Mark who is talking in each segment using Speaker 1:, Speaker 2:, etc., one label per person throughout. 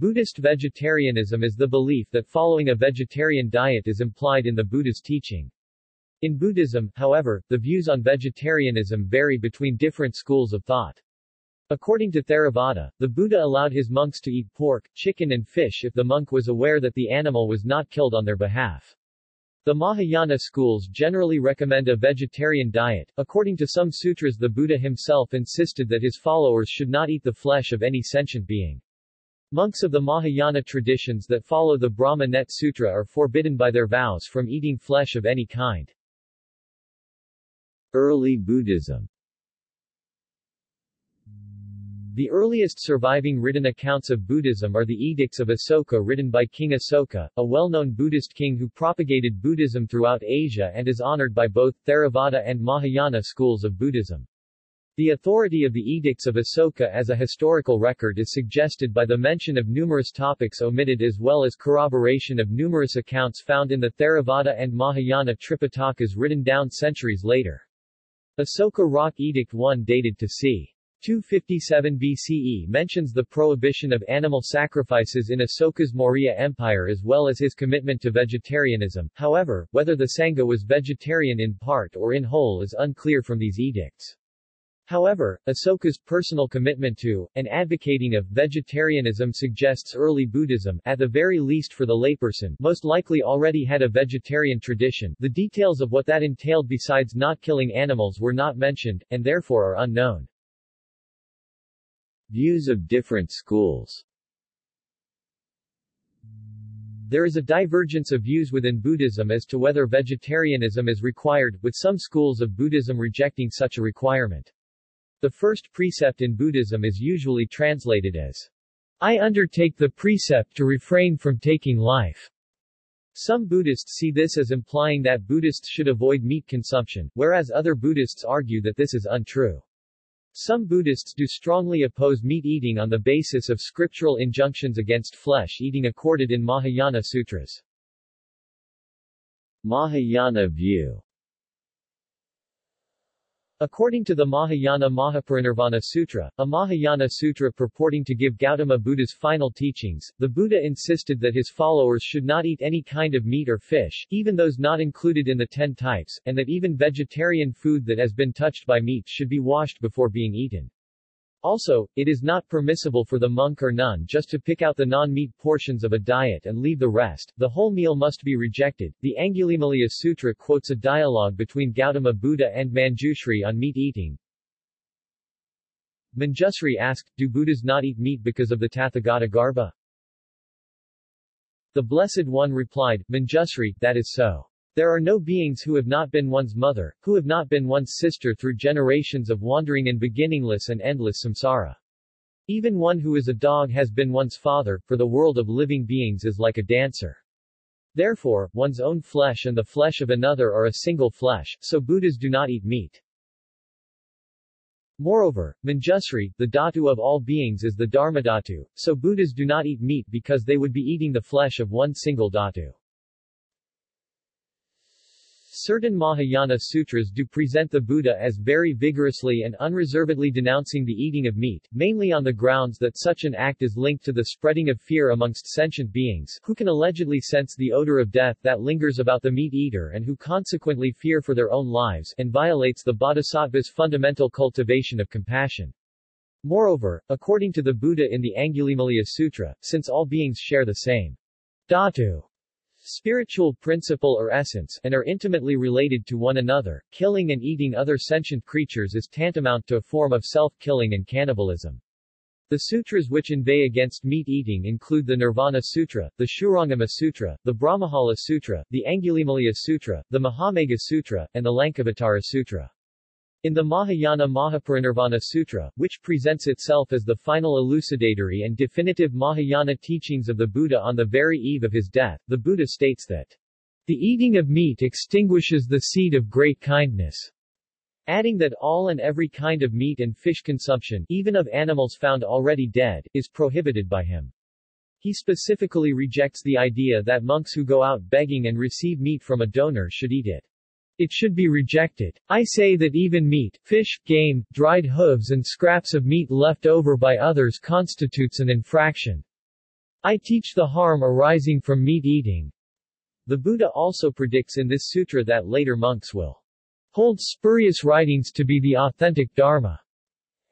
Speaker 1: Buddhist vegetarianism is the belief that following a vegetarian diet is implied in the Buddha's teaching. In Buddhism, however, the views on vegetarianism vary between different schools of thought. According to Theravada, the Buddha allowed his monks to eat pork, chicken and fish if the monk was aware that the animal was not killed on their behalf. The Mahayana schools generally recommend a vegetarian diet. According to some sutras the Buddha himself insisted that his followers should not eat the flesh of any sentient being. Monks of the Mahayana traditions that follow the Brahma Net Sutra are forbidden by their vows from eating flesh of any kind.
Speaker 2: Early Buddhism
Speaker 1: The earliest surviving written accounts of Buddhism are the Edicts of Asoka written by King Asoka, a well-known Buddhist king who propagated Buddhism throughout Asia and is honored by both Theravada and Mahayana schools of Buddhism. The authority of the Edicts of Asoka as a historical record is suggested by the mention of numerous topics omitted as well as corroboration of numerous accounts found in the Theravada and Mahayana Tripitakas written down centuries later. Asoka Rock Edict 1 dated to c. 257 BCE mentions the prohibition of animal sacrifices in Asoka's Maurya Empire as well as his commitment to vegetarianism, however, whether the Sangha was vegetarian in part or in whole is unclear from these edicts. However, Asoka's personal commitment to, and advocating of, vegetarianism suggests early Buddhism, at the very least for the layperson, most likely already had a vegetarian tradition. The details of what that entailed besides not killing animals were not mentioned, and therefore are unknown.
Speaker 2: Views of different schools
Speaker 1: There is a divergence of views within Buddhism as to whether vegetarianism is required, with some schools of Buddhism rejecting such a requirement. The first precept in Buddhism is usually translated as, I undertake the precept to refrain from taking life. Some Buddhists see this as implying that Buddhists should avoid meat consumption, whereas other Buddhists argue that this is untrue. Some Buddhists do strongly oppose meat eating on the basis of scriptural injunctions against flesh eating accorded in Mahayana Sutras.
Speaker 2: Mahayana view
Speaker 1: According to the Mahayana Mahaparinirvana Sutra, a Mahayana sutra purporting to give Gautama Buddha's final teachings, the Buddha insisted that his followers should not eat any kind of meat or fish, even those not included in the ten types, and that even vegetarian food that has been touched by meat should be washed before being eaten. Also, it is not permissible for the monk or nun just to pick out the non-meat portions of a diet and leave the rest, the whole meal must be rejected. The Angulimala Sutra quotes a dialogue between Gautama Buddha and Manjushri on meat eating. Manjushri asked, do Buddhas not eat meat because of the Tathagata Garbha? The Blessed One replied, Manjusri, that is so. There are no beings who have not been one's mother, who have not been one's sister through generations of wandering in beginningless and endless samsara. Even one who is a dog has been one's father, for the world of living beings is like a dancer. Therefore, one's own flesh and the flesh of another are a single flesh, so Buddhas do not eat meat. Moreover, Manjusri, the dhatu of all beings is the dharmadhatu, so Buddhas do not eat meat because they would be eating the flesh of one single dhatu. Certain Mahayana sutras do present the Buddha as very vigorously and unreservedly denouncing the eating of meat, mainly on the grounds that such an act is linked to the spreading of fear amongst sentient beings, who can allegedly sense the odor of death that lingers about the meat eater and who consequently fear for their own lives, and violates the bodhisattva's fundamental cultivation of compassion. Moreover, according to the Buddha in the Angulimala Sutra, since all beings share the same dhatu, spiritual principle or essence, and are intimately related to one another, killing and eating other sentient creatures is tantamount to a form of self-killing and cannibalism. The sutras which inveigh against meat eating include the Nirvana Sutra, the Shurangama Sutra, the Brahmajala Sutra, the Angulimala Sutra, the Mahamegha Sutra, and the Lankavatara Sutra. In the Mahayana Mahaparinirvana Sutra, which presents itself as the final elucidatory and definitive Mahayana teachings of the Buddha on the very eve of his death, the Buddha states that the eating of meat extinguishes the seed of great kindness, adding that all and every kind of meat and fish consumption, even of animals found already dead, is prohibited by him. He specifically rejects the idea that monks who go out begging and receive meat from a donor should eat it. It should be rejected. I say that even meat, fish, game, dried hooves and scraps of meat left over by others constitutes an infraction. I teach the harm arising from meat eating. The Buddha also predicts in this sutra that later monks will hold spurious writings to be the authentic Dharma,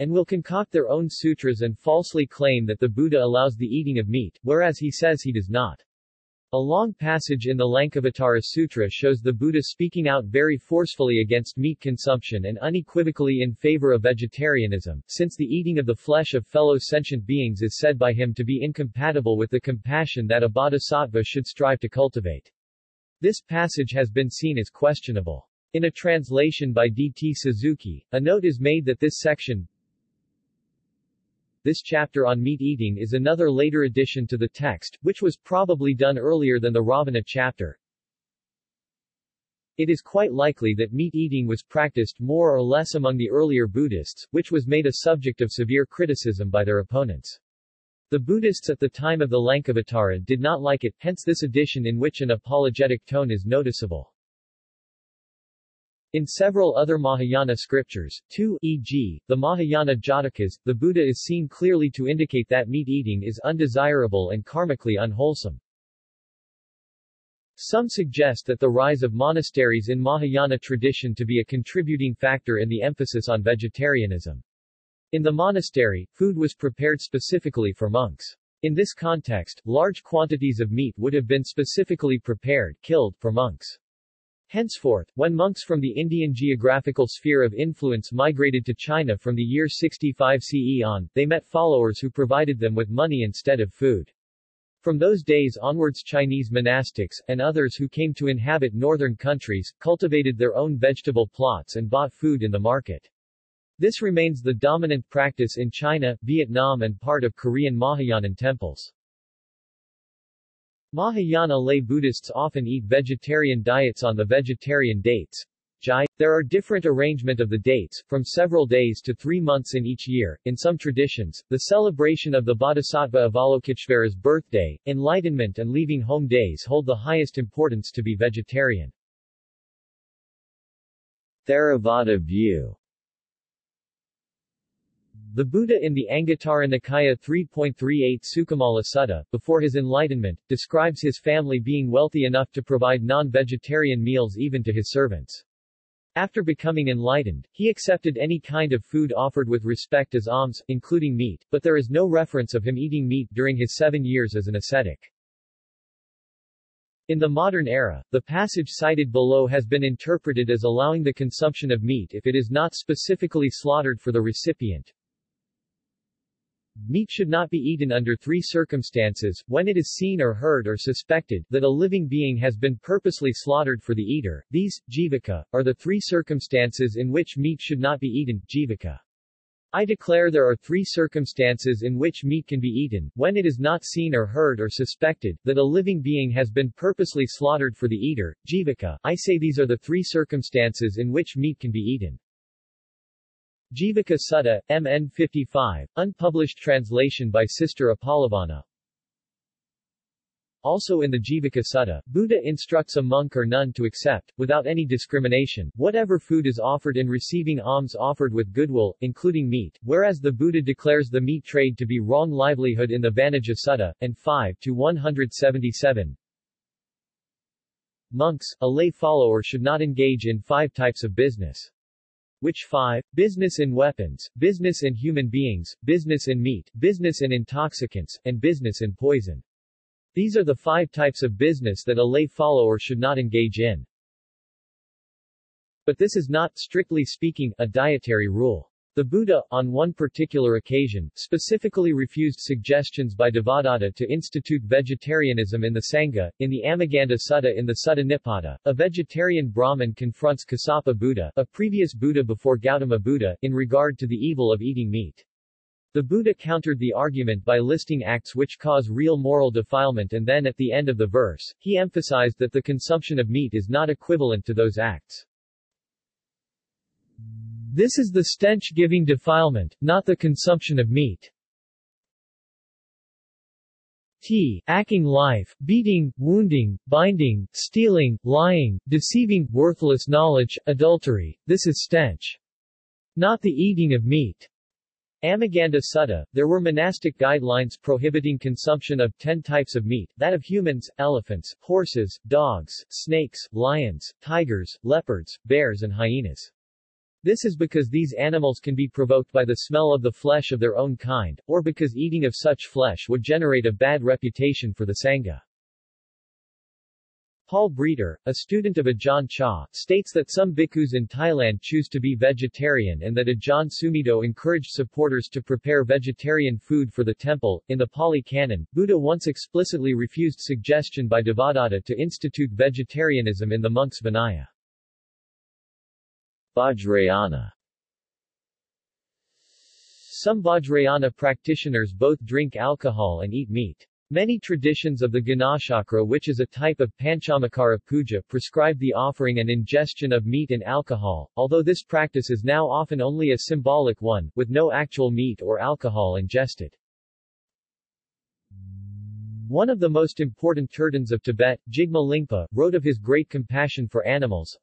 Speaker 1: and will concoct their own sutras and falsely claim that the Buddha allows the eating of meat, whereas he says he does not. A long passage in the Lankavatara Sutra shows the Buddha speaking out very forcefully against meat consumption and unequivocally in favor of vegetarianism, since the eating of the flesh of fellow sentient beings is said by him to be incompatible with the compassion that a bodhisattva should strive to cultivate. This passage has been seen as questionable. In a translation by D. T. Suzuki, a note is made that this section, this chapter on meat eating is another later addition to the text, which was probably done earlier than the Ravana chapter. It is quite likely that meat eating was practiced more or less among the earlier Buddhists, which was made a subject of severe criticism by their opponents. The Buddhists at the time of the Lankavatara did not like it, hence this addition in which an apologetic tone is noticeable. In several other Mahayana scriptures, too, e.g., the Mahayana Jatakas, the Buddha is seen clearly to indicate that meat eating is undesirable and karmically unwholesome. Some suggest that the rise of monasteries in Mahayana tradition to be a contributing factor in the emphasis on vegetarianism. In the monastery, food was prepared specifically for monks. In this context, large quantities of meat would have been specifically prepared, killed, for monks. Henceforth, when monks from the Indian geographical sphere of influence migrated to China from the year 65 CE on, they met followers who provided them with money instead of food. From those days onwards Chinese monastics, and others who came to inhabit northern countries, cultivated their own vegetable plots and bought food in the market. This remains the dominant practice in China, Vietnam and part of Korean Mahayanan temples. Mahayana lay Buddhists often eat vegetarian diets on the vegetarian dates. Jai. There are different arrangement of the dates, from several days to three months in each year. In some traditions, the celebration of the Bodhisattva Avalokiteshvara's birthday, enlightenment and leaving home days hold the highest importance to be vegetarian.
Speaker 2: Theravada view
Speaker 1: the Buddha in the Anguttara Nikaya 3.38 Sukamala Sutta, before his enlightenment, describes his family being wealthy enough to provide non-vegetarian meals even to his servants. After becoming enlightened, he accepted any kind of food offered with respect as alms, including meat, but there is no reference of him eating meat during his seven years as an ascetic. In the modern era, the passage cited below has been interpreted as allowing the consumption of meat if it is not specifically slaughtered for the recipient, Meat should not be eaten under three circumstances, when it is seen or heard or suspected that a living being has been purposely slaughtered for the eater. These, jivaka, are the three circumstances in which meat should not be eaten, jivaka. I declare there are three circumstances in which meat can be eaten, when it is not seen or heard or suspected, that a living being has been purposely slaughtered for the eater, jivaka. I say these are the three circumstances in which meat can be eaten. Jivaka Sutta, MN 55, unpublished translation by Sister Uppalavanna. Also in the Jivaka Sutta, Buddha instructs a monk or nun to accept, without any discrimination, whatever food is offered in receiving alms offered with goodwill, including meat, whereas the Buddha declares the meat trade to be wrong livelihood in the Vanijja Sutta, and 5 to 177. Monks, a lay follower should not engage in five types of business. Which 5? Business in weapons, business in human beings, business in meat, business in intoxicants, and business in poison. These are the five types of business that a lay follower should not engage in. But this is not, strictly speaking, a dietary rule. The Buddha, on one particular occasion, specifically refused suggestions by Devadatta to institute vegetarianism in the Sangha. In the Amaganda Sutta in the Sutta Nipata, a vegetarian Brahmin confronts Kasapa Buddha, a previous Buddha before Gautama Buddha, in regard to the evil of eating meat. The Buddha countered the argument by listing acts which cause real moral defilement and then at the end of the verse, he emphasized that the consumption of meat is not equivalent to those acts. This is the stench-giving defilement, not the consumption of meat. T. Acking life, beating, wounding, binding, stealing, lying, deceiving, worthless knowledge, adultery, this is stench. Not the eating of meat. Amaganda Sutta, there were monastic guidelines prohibiting consumption of 10 types of meat, that of humans, elephants, horses, dogs, snakes, lions, tigers, leopards, bears and hyenas. This is because these animals can be provoked by the smell of the flesh of their own kind, or because eating of such flesh would generate a bad reputation for the Sangha. Paul Breiter, a student of Ajahn Chah, states that some bhikkhus in Thailand choose to be vegetarian and that Ajahn Sumedho encouraged supporters to prepare vegetarian food for the temple. In the Pali Canon, Buddha once explicitly refused suggestion by Devadatta to institute vegetarianism in the monks' Vinaya.
Speaker 2: Vajrayana
Speaker 1: Some Vajrayana practitioners both drink alcohol and eat meat. Many traditions of the Ganachakra which is a type of Panchamakara puja prescribe the offering and ingestion of meat and alcohol, although this practice is now often only a symbolic one, with no actual meat or alcohol ingested. One of the most important Tertons of Tibet, Jigme Lingpa, wrote of his great compassion for animals,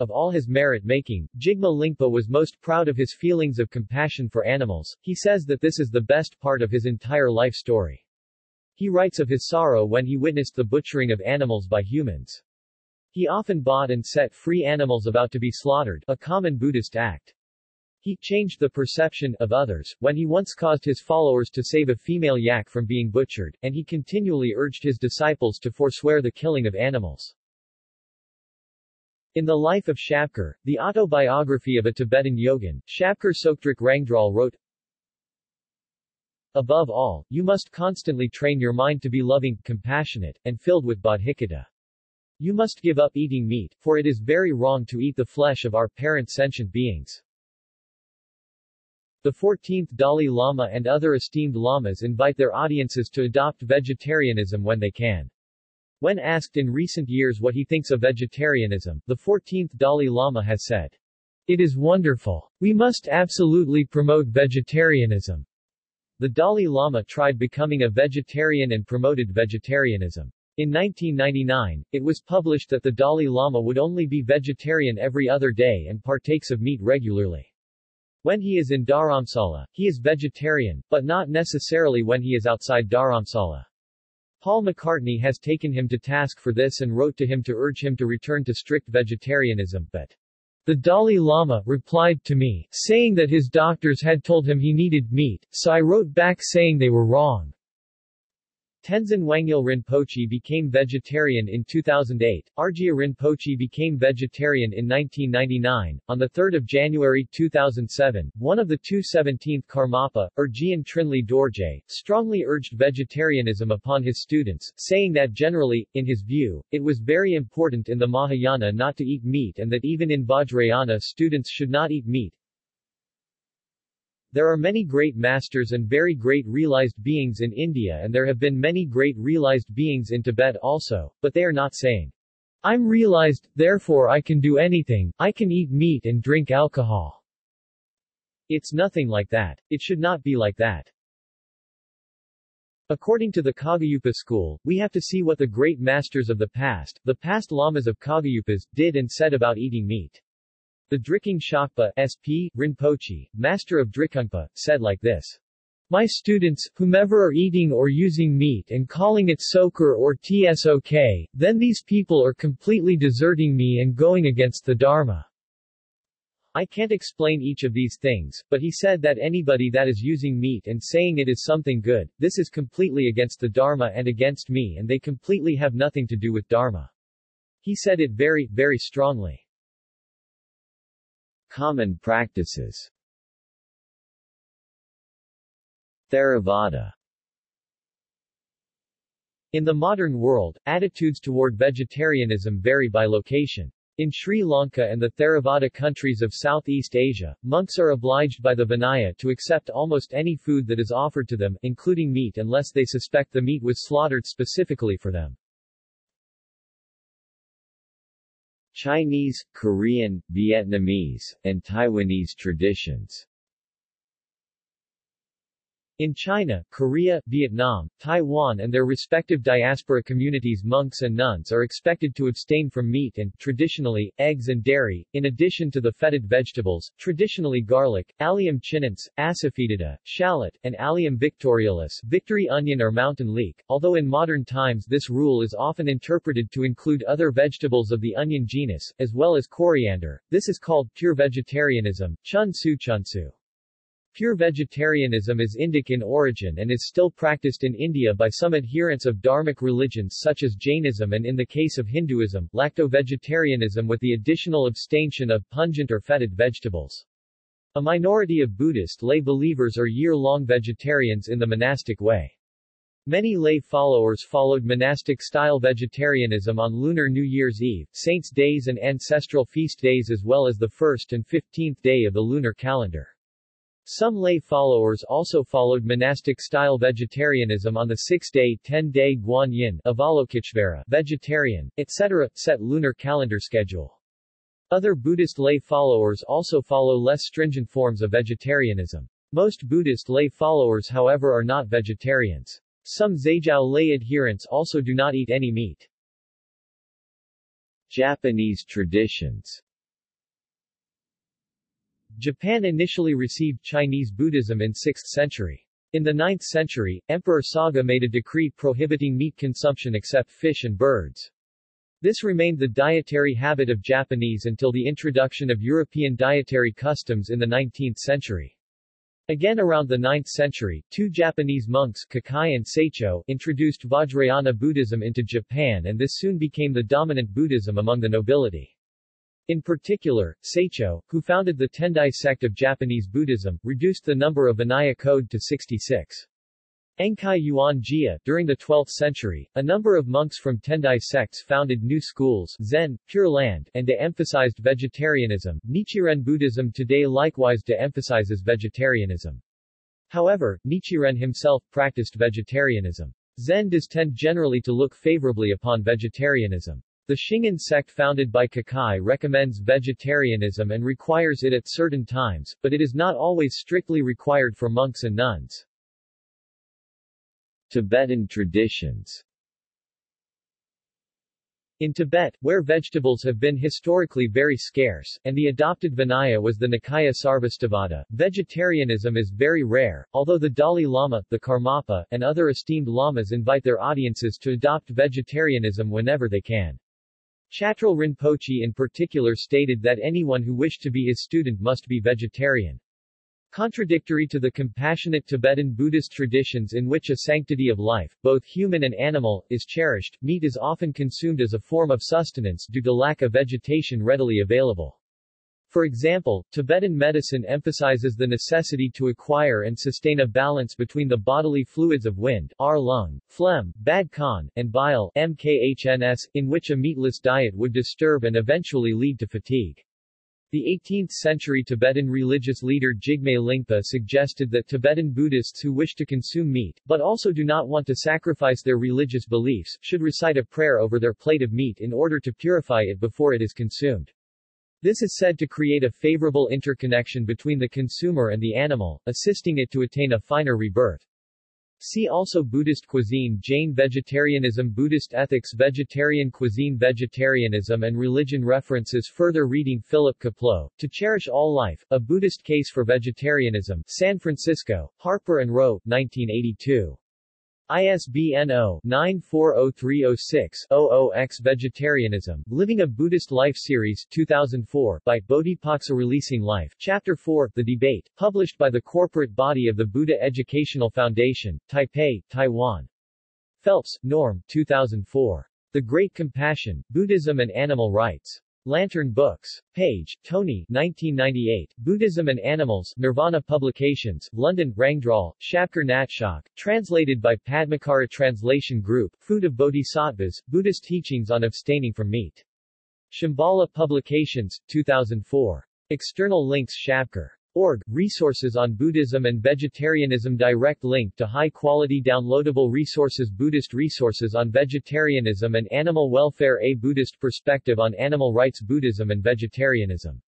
Speaker 1: of all his merit-making, Jigme Lingpa was most proud of his feelings of compassion for animals. He says that this is the best part of his entire life story. He writes of his sorrow when he witnessed the butchering of animals by humans. He often bought and set free animals about to be slaughtered, a common Buddhist act. He changed the perception of others when he once caused his followers to save a female yak from being butchered, and he continually urged his disciples to forswear the killing of animals. In the life of Shabkar, the autobiography of a Tibetan yogin, Shabkar Sokdrak Rangdral wrote, Above all, you must constantly train your mind to be loving, compassionate, and filled with bodhicitta. You must give up eating meat, for it is very wrong to eat the flesh of our parent sentient beings. The 14th Dalai Lama and other esteemed lamas invite their audiences to adopt vegetarianism when they can. When asked in recent years what he thinks of vegetarianism, the 14th Dalai Lama has said, It is wonderful. We must absolutely promote vegetarianism. The Dalai Lama tried becoming a vegetarian and promoted vegetarianism. In 1999, it was published that the Dalai Lama would only be vegetarian every other day and partakes of meat regularly. When he is in Dharamsala, he is vegetarian, but not necessarily when he is outside Dharamsala. Paul McCartney has taken him to task for this and wrote to him to urge him to return to strict vegetarianism, but the Dalai Lama replied to me, saying that his doctors had told him he needed meat, so I wrote back saying they were wrong. Tenzin Wangyal Rinpoche became vegetarian in 2008, Arjia Rinpoche became vegetarian in 1999. On 3 January 2007, one of the two 17th Karmapa, Urgyen Trinley Dorje, strongly urged vegetarianism upon his students, saying that generally, in his view, it was very important in the Mahayana not to eat meat and that even in Vajrayana students should not eat meat, there are many great masters and very great realized beings in India and there have been many great realized beings in Tibet also, but they are not saying, I'm realized, therefore I can do anything, I can eat meat and drink alcohol. It's nothing like that. It should not be like that. According to the Kagyupa school, we have to see what the great masters of the past, the past lamas of Kagyupas, did and said about eating meat. The Drikung Shakpa SP, Rinpoche, master of Drikungpa, said like this. My students, whomever are eating or using meat and calling it sokar or tsok, then these people are completely deserting me and going against the Dharma. I can't explain each of these things, but he said that anybody that is using meat and saying it is something good, this is completely against the Dharma and against me and they completely have nothing to do with Dharma. He said it very, very strongly.
Speaker 2: Common practices Theravada
Speaker 1: In the modern world, attitudes toward vegetarianism vary by location. In Sri Lanka and the Theravada countries of Southeast Asia, monks are obliged by the Vinaya to accept almost any food that is offered to them, including meat unless they suspect the meat was slaughtered specifically for them.
Speaker 2: Chinese, Korean, Vietnamese, and Taiwanese traditions
Speaker 1: In China, Korea, Vietnam, Taiwan and their respective diaspora communities monks and nuns are expected to abstain from meat and, traditionally, eggs and dairy, in addition to the fetid vegetables, traditionally garlic, Allium chinense, asafoetida, shallot, and Allium victorialis victory onion or mountain leek, although in modern times this rule is often interpreted to include other vegetables of the onion genus, as well as coriander. This is called pure vegetarianism, chun su chun su. Pure vegetarianism is Indic in origin and is still practiced in India by some adherents of dharmic religions such as Jainism and in the case of Hinduism, lacto-vegetarianism with the additional abstention of pungent or fetid vegetables. A minority of Buddhist lay believers are year-long vegetarians in the monastic way. Many lay followers followed monastic-style vegetarianism on Lunar New Year's Eve, saints' days and ancestral feast days as well as the 1st and 15th day of the lunar calendar. Some lay followers also followed monastic-style vegetarianism on the six-day, ten-day Guanyin Avalokiteshvara vegetarian, etc. set lunar calendar schedule. Other Buddhist lay followers also follow less stringent forms of vegetarianism. Most Buddhist lay followers however are not vegetarians. Some Zaijiao lay adherents also do not eat any meat.
Speaker 2: Japanese traditions
Speaker 1: Japan initially received Chinese Buddhism in 6th century. In the 9th century, Emperor Saga made a decree prohibiting meat consumption except fish and birds. This remained the dietary habit of Japanese until the introduction of European dietary customs in the 19th century. Again around the 9th century, two Japanese monks Kukai and Saicho introduced Vajrayana Buddhism into Japan and this soon became the dominant Buddhism among the nobility. In particular, Saicho, who founded the Tendai sect of Japanese Buddhism, reduced the number of Vinaya code to 66. Enkai Yuan Jia, during the 12th century, a number of monks from Tendai sects founded new schools Zen, Pure Land, and de-emphasized vegetarianism. Nichiren Buddhism today likewise de-emphasizes vegetarianism. However, Nichiren himself practiced vegetarianism. Zen does tend generally to look favorably upon vegetarianism. The Shingon sect founded by Kukai recommends vegetarianism and requires it at certain times, but it is not always strictly required for monks and nuns.
Speaker 2: Tibetan traditions
Speaker 1: in Tibet, where vegetables have been historically very scarce, and the adopted Vinaya was the Nikaya Sarvastivada, vegetarianism is very rare, although the Dalai Lama, the Karmapa, and other esteemed lamas invite their audiences to adopt vegetarianism whenever they can. Chatral Rinpoche in particular stated that anyone who wished to be his student must be vegetarian. Contradictory to the compassionate Tibetan Buddhist traditions in which a sanctity of life, both human and animal, is cherished, meat is often consumed as a form of sustenance due to lack of vegetation readily available. For example, Tibetan medicine emphasizes the necessity to acquire and sustain a balance between the bodily fluids of wind R lung, phlegm, bad khan, and bile MKHNS, in which a meatless diet would disturb and eventually lead to fatigue. The 18th-century Tibetan religious leader Jigme Lingpa suggested that Tibetan Buddhists who wish to consume meat, but also do not want to sacrifice their religious beliefs, should recite a prayer over their plate of meat in order to purify it before it is consumed. This is said to create a favorable interconnection between the consumer and the animal, assisting it to attain a finer rebirth. See also Buddhist cuisine Jain vegetarianism Buddhist ethics Vegetarian cuisine Vegetarianism and religion References Further reading Philip Kapleau, To Cherish All Life, A Buddhist Case for Vegetarianism, San Francisco, Harper & Row, 1982. ISBN 0-940306-00X Vegetarianism, Living a Buddhist Life Series 2004 by Bodhipaksa Releasing Life, Chapter 4, The Debate, published by the corporate body of the Buddha Educational Foundation, Taipei, Taiwan. Phelps, Norm, 2004. The Great Compassion, Buddhism and Animal Rights. Lantern Books. Page, Tony 1998, Buddhism and Animals, Nirvana Publications, London, Rangdral, Shabkar Natshak, translated by Padmakara Translation Group, Food of Bodhisattvas, Buddhist Teachings on Abstaining from Meat. Shambhala Publications, 2004. External links Shabkar. Org, resources on Buddhism and vegetarianism Direct link to high-quality downloadable resources Buddhist resources on vegetarianism and animal welfare A Buddhist perspective on animal rights Buddhism and vegetarianism